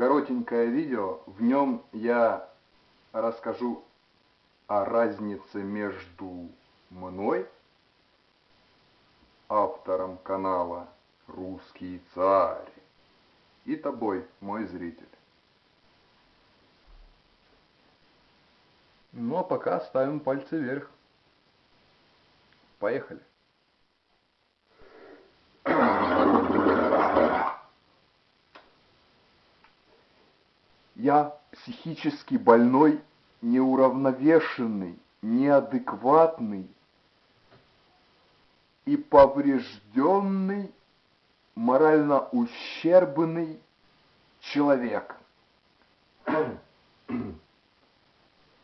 коротенькое видео. В нем я расскажу о разнице между мной, автором канала «Русский царь», и тобой, мой зритель. Ну а пока ставим пальцы вверх. Поехали. Я психически больной, неуравновешенный, неадекватный и поврежденный, морально ущербный человек.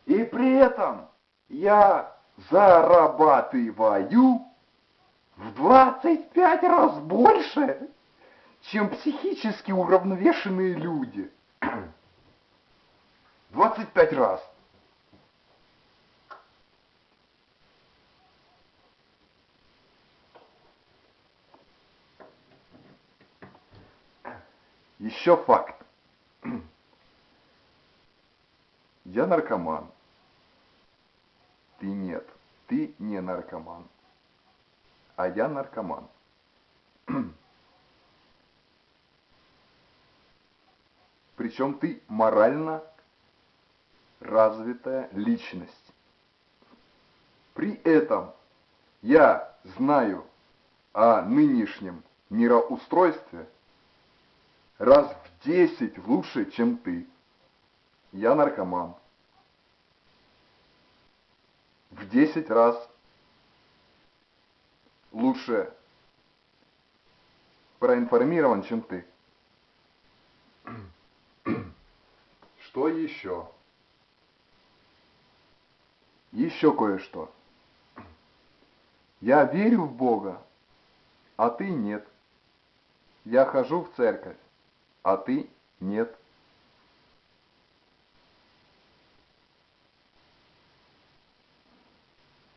И при этом я зарабатываю в 25 раз больше, чем психически уравновешенные люди. 25 раз. Еще факт. Я наркоман. Ты нет. Ты не наркоман. А я наркоман. Причем ты морально развитая личность. При этом я знаю о нынешнем мироустройстве раз в десять лучше, чем ты. Я наркоман. В десять раз лучше проинформирован, чем ты. Что еще? Еще кое-что. Я верю в Бога, а ты нет. Я хожу в церковь, а ты нет.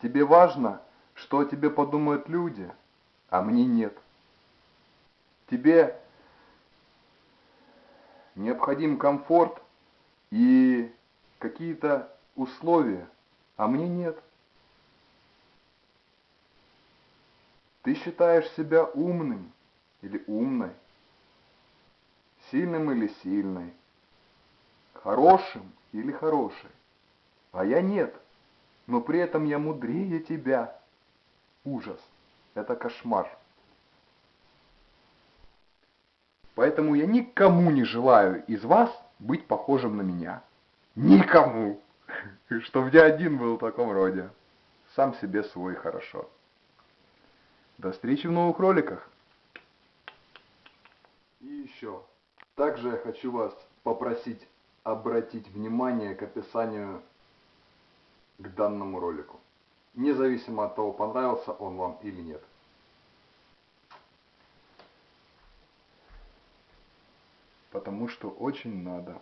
Тебе важно, что о тебе подумают люди, а мне нет. Тебе необходим комфорт и какие-то условия, а мне нет. Ты считаешь себя умным или умной, сильным или сильной, хорошим или хорошей, а я нет, но при этом я мудрее тебя. Ужас, это кошмар. Поэтому я никому не желаю из вас быть похожим на меня. Никому! Чтоб я один был в таком роде. Сам себе свой хорошо. До встречи в новых роликах. И еще. Также я хочу вас попросить обратить внимание к описанию к данному ролику. Независимо от того, понравился он вам или нет. Потому что очень надо.